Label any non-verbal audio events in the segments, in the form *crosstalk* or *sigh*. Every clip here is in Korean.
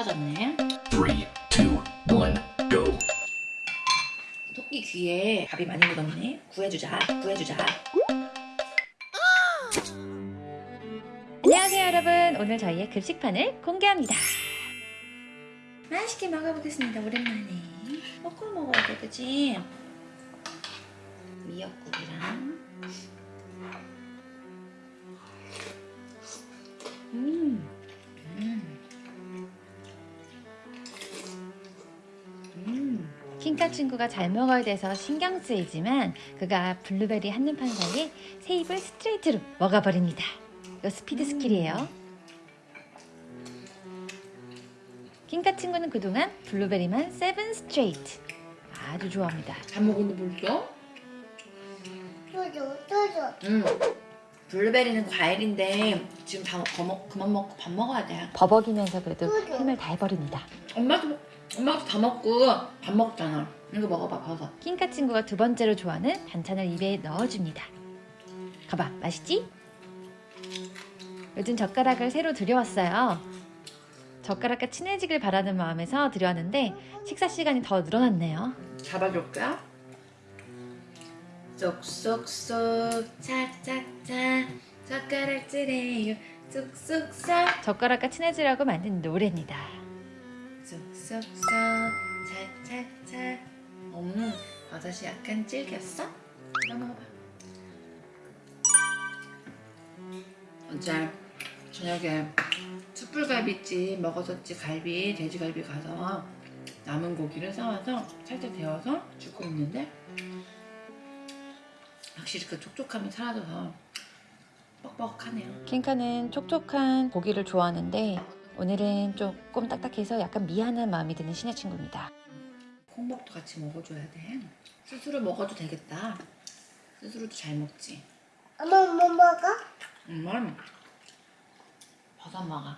떨어졌네. 3, 2, 1, go. 토끼 귀에 밥이 많이 묻었네. 구해주자, 구해주자. 안녕하세요 여러분 오늘 저희의 급식판을 공개합니다 맛있게 먹어보겠습니다. 오랜만에. 먹고 먹어야 돼, 그지? 미역국이랑. 음. 킹카 친구가 잘 먹어야 돼서 신경 쓰이지만 그가 블루베리 한눈판 사이에 세 입을 스트레이트로 먹어버립니다 이거 speed skill이에요 킹카 친구는 그동안 블루베리만 seven straight 아주 좋아합니다 잘 먹었는데 벌써? 또줘 또줘 음. 블루베리는 과일인데 지금 다 거 먹, 그만 먹고 밥 먹어야 돼. 버벅이면서 그래도 힘을 다 해버립니다 엄마도 엄마도 다 먹고 밥 먹잖아. 이거 먹어봐 버섯. 킹카 친구가 두 번째로 좋아하는 반찬을 입에 넣어줍니다. 가봐, 맛있지? 요즘 젓가락을 새로 들여왔어요. 젓가락과 친해지길 바라는 마음에서 들여왔는데 식사 시간이 더 늘어났네요. 잡아줄까? 쏙쏙쏙 착착착 젓가락질해요 쏙쏙쏙 젓가락과 친해지려고 만든 노래입니다. 쏙쏙쏙 착착착 음 버섯이 약간 질겼어? 나 먹어봐. 어제 저녁에 숯불갈비집 먹었었지 갈비 돼지갈비 가서 남은 고기를 싸와서 살짝 데워서 주고 있는데 확실히 그 촉촉함이 사라져서 뻑뻑하네요. 킹카는 촉촉한 고기를 좋아하는데 오늘은 조금 딱딱해서 약간 미안한 마음이 드는 신의 친구입니다. 콩밥도 같이 먹어줘야 돼. 스스로 먹어도 되겠다. 스스로도 잘 먹지. 엄마 뭐 먹어? 음, 버섯 먹어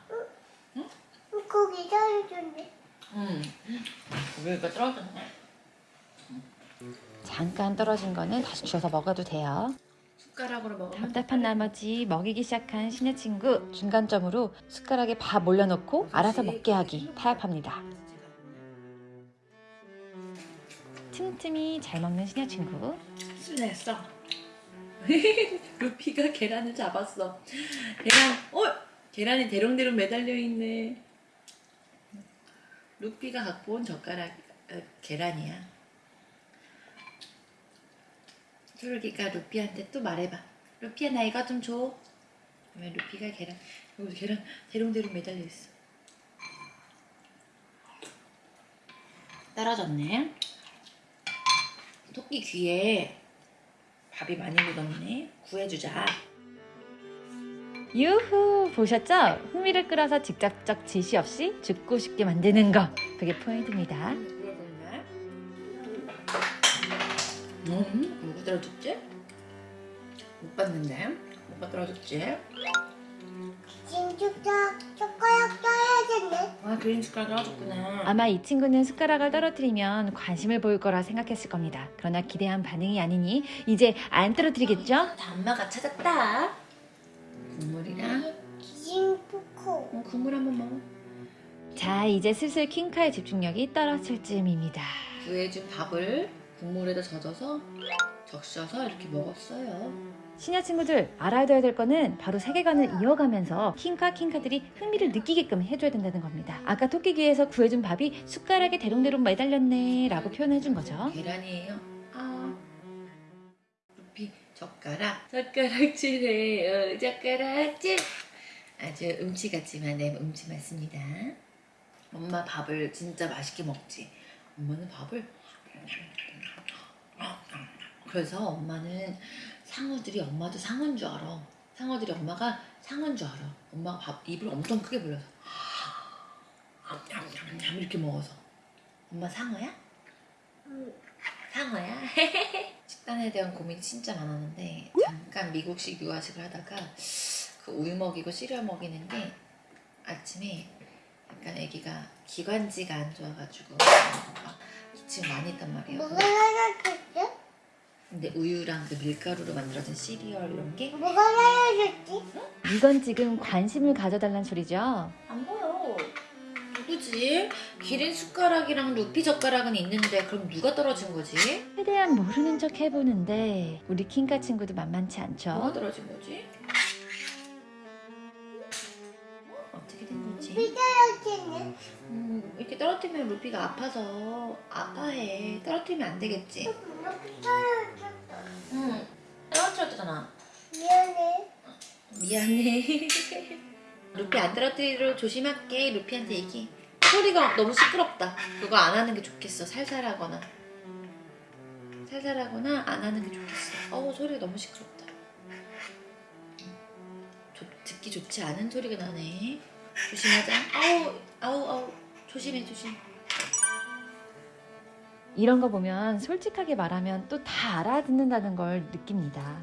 고기 잘해준대 음, 고기가 떨어졌네. 잠깐 떨어진 거는 다시 주워서 먹어도 돼요. 숟가락으로 먹으면 답답한 나머지 먹이기 시작한 신의 친구 중간점으로 숟가락에 밥 올려놓고 알아서 먹게 하기 타협합니다. 틈틈이 잘 먹는 신의 친구. 순했어. *laughs* 루피가 계란을 잡았어. 계란 어? 계란이 대롱대롱 매달려 있네. 루피가 갖고 온 젓가락 어, 계란이야 초록이가 루피한테 또 말해봐 루피야 나 이거 좀 줘 그러면 루피가 계란 여기 계란 대롱대롱 매달려 있어 떨어졌네 토끼 귀에 밥이 많이 묻었네. 구해주자. 유후 보셨죠? 흥미를 끌어서 직접적 지시 없이 죽고 싶게 만드는 거 그게 포인트입니다. 음, 떨어졌지? 못 봤는데. 뭐가 떨어졌지? 진주가 젓가락 떠야겠네 아, 그린 숟가락 떨어졌구나. 아마 이 친구는 숟가락을 떨어뜨리면 관심을 보일 거라 생각했을 겁니다. 그러나 기대한 반응이 아니니 이제 안 떨어뜨리겠죠? 다 엄마가 찾았다. 국물이랑 진푸코 어, 국물 한번 먹어. 자 이제 슬슬 킹카의 집중력이 떨어질 즈음입니다. 구해준 밥을 국물에다 젖어서 적셔서 이렇게 먹었어요. 신야 친구들 알아야 될 거는 바로 세계관을 이어가면서 킹카 킹카들이 흥미를 느끼게끔 해줘야 된다는 겁니다. 아까 토끼귀에서 구해준 밥이 숟가락에 대롱대롱 매달렸네 라고 표현해준 거죠. 계란이에요. 아. 루피 젓가락 젓가락질해요 젓가락질 아주 음치 같지만 네 음치 맞습니다. 엄마 밥을 진짜 맛있게 먹지. 엄마는 밥을 그래서 엄마는 상어들이 엄마도 상어인 줄 알아. 상어들이 엄마가 상어인 줄 알아. 엄마가 밥 입을 엄청 크게 벌려서 이렇게 먹어서 엄마 상어야? 상어야? *laughs* 식단에 대한 고민이 진짜 많았는데 잠깐 미국식 유아식을 하다가 그 우유 먹이고 시리얼 먹이는 게 아침에 약간 아기가 기관지가 안 좋아가지고 막 기침 많이 했단 말이에요. 뭐가 날아줬지? 근데 우유랑 그 밀가루로 만들어진 시리얼 이런 게안 뭐가 날아줬지? 이건 지금 관심을 가져달란 소리죠. 보여. 누구지? 기린 숟가락이랑 루피 젓가락은 있는데 그럼 누가 떨어진 거지? 최대한 모르는 척 해보는데 우리 킹카 친구도 만만치 뭐가 않죠? 떨어진 거지? 어? 어떻게 된 거지? 떨어졌네. 음, 이렇게 떨어뜨리면 루피가 아파서 아파해. 떨어뜨리면 안 되겠지? 이렇게. 응. 떨어뜨렸잖아. 미안해. 미안해. *laughs* 루피 안 떨어뜨리도록 조심할게. 루피한테 얘기. 소리가 너무 시끄럽다. 그거 안 하는 게 좋겠어. 살살하거나. 살살하거나 안 하는 게 좋겠어. 어우 소리가 너무 시끄럽다. 조- 듣기 좋지 않은 소리가 나네. 조심하자. 아우 아우 아우 조심해 조심. 이런 거 보면 솔직하게 말하면 또 다 알아듣는다는 걸 느낍니다.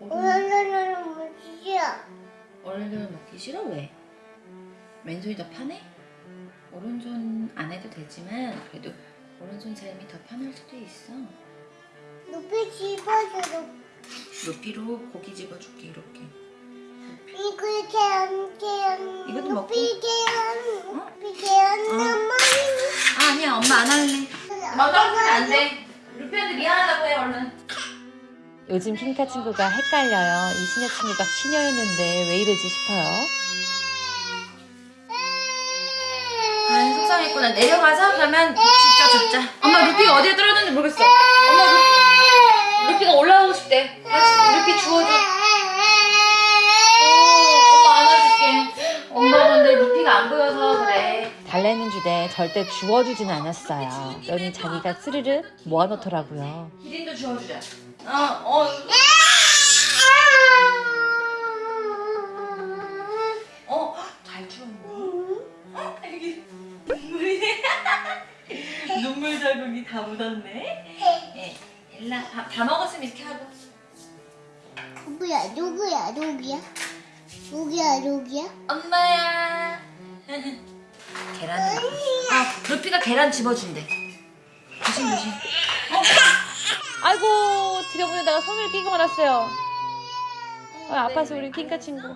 오늘은 뭐지야? 오른손 먹기 싫어 왜? 왼손이 더 편해? 오른손 안 해도 되지만 그래도 오른손 삶이 더 편할 수도 있어. 높이 집어줘. 루피로 고기 집어줄게 이렇게. 이거 계란 계란. 이것도 먹고? 높이 계란. 어? 높이 계란 어. 너무. 아 아니야 엄마 안 할래. 먹으면 안 돼. 루피한테 미안하다고 해 얼른. 요즘 킹카 친구가 헷갈려요. 이 시녀 친구가 시녀였는데 왜 이러지 싶어요. 아 속상했구나. 내려가서 그러면 진짜 죽자. 엄마 루피가 어디에 떨어졌는지 모르겠어. 엄마 루피, 루피가 올라가고 싶대. 루피 주워줘. 어, 엄마 안아줄게. 엄마 근데 루피가 안 보여서 그래. 주되 절대 주워주지는 않았어요. 연이 자기가 스르르 모아놓더라고요. 기린도 주워주자. 어, 어, 어, 잘 주웠네. 어, 여기 눈물이 *laughs* 눈물 자국이 다 묻었네. 예, 일라 밥다 먹었으면 이렇게 하고. 누구야? 누구야? 누구야? 누구야? 누구야? 엄마야. *laughs* 계란. 아, 루피가 계란 집어준대. 조심 조심. 아이고 들여보내다가 손을 끼고 말았어요. 아, 아파서 우리 킹카 친구.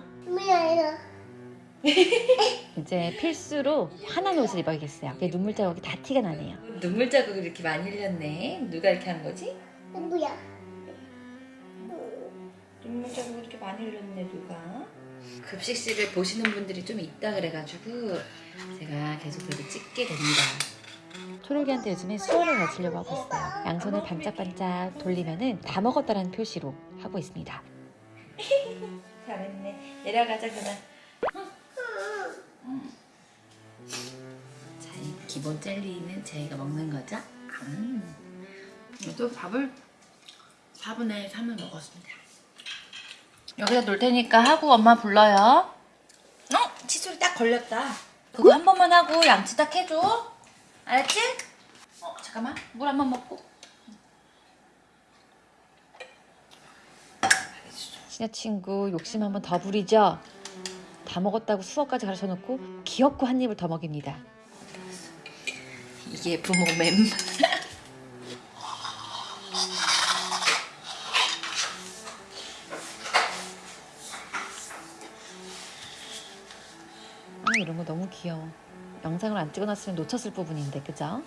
*laughs* 이제 필수로 환한 옷을 입어야겠어요. 이게 눈물 자국이 다 티가 나네요. 눈물 자국을 이렇게 많이 흘렸네. 누가 이렇게 한 거지? 누구야? 눈물 자국 이렇게 많이 흘렸네 누가? 급식실을 보시는 분들이 좀 있다 그래가지고 제가 계속 그렇게 찍게 됩니다. 초록이한테 요즘에 수어를 가르치려고 하고 있어요. 양손을 반짝반짝 돌리면은 다 먹었다라는 표시로 하고 있습니다. *laughs* 잘했네. 내려가자 그만. 자, 이 기본 젤리는 저희가 먹는 거죠? 음. 또 밥을 4분의 3을 먹었습니다. 여기다 놓을 테니까 하고 엄마 불러요. 어? 칫솔이 딱 걸렸다. 그거 한 번만 하고 양치 딱 해줘. 알았지? 어, 잠깐만. 물 한 번 먹고. 친구 욕심 한번 더 부리죠? 다 먹었다고 수어까지 가르쳐 놓고 귀엽고 한 입을 더 먹입니다. 이게 부모 맴. 귀여워. 영상을 안 찍어놨으면 놓쳤을 부분인데, 그죠?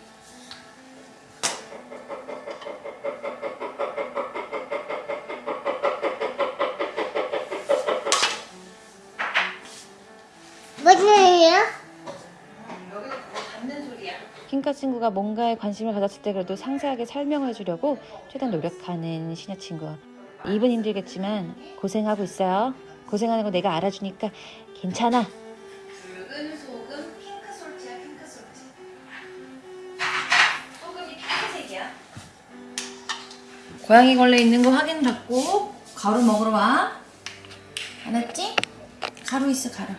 무슨. 킹카 친구가 뭔가에 관심을 가졌을 때 그래도 상세하게 설명을 해주려고 최대한 노력하는 신여 친구. 입은 힘들겠지만 고생하고 있어요. 고생하는 거 내가 알아주니까 괜찮아. 고양이 걸레 있는 거 확인 받고 가루 먹으러 와. 알았지? 가루 있어 가루.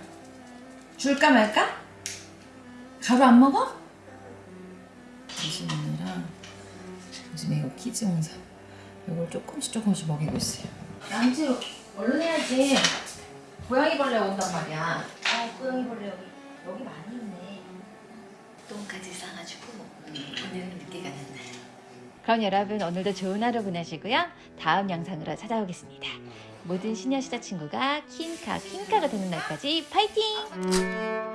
줄까 말까? 가루 안 먹어? 당신이랑 요즘에 이거 키즈 영상 이걸 조금씩 조금씩 먹이고 있어요. 양치 얼른 해야지. 고양이 벌레 온단 말이야. 아, 고양이 벌레 여기 여기 많이 있네. 똥까지 싸가지고 음, 오늘은 늦게 가는 날. 그럼 여러분 오늘도 좋은 하루 보내시고요. 다음 영상으로 찾아오겠습니다. 모든 신여 시자 친구가 킹카 킹카가 되는 날까지 파이팅!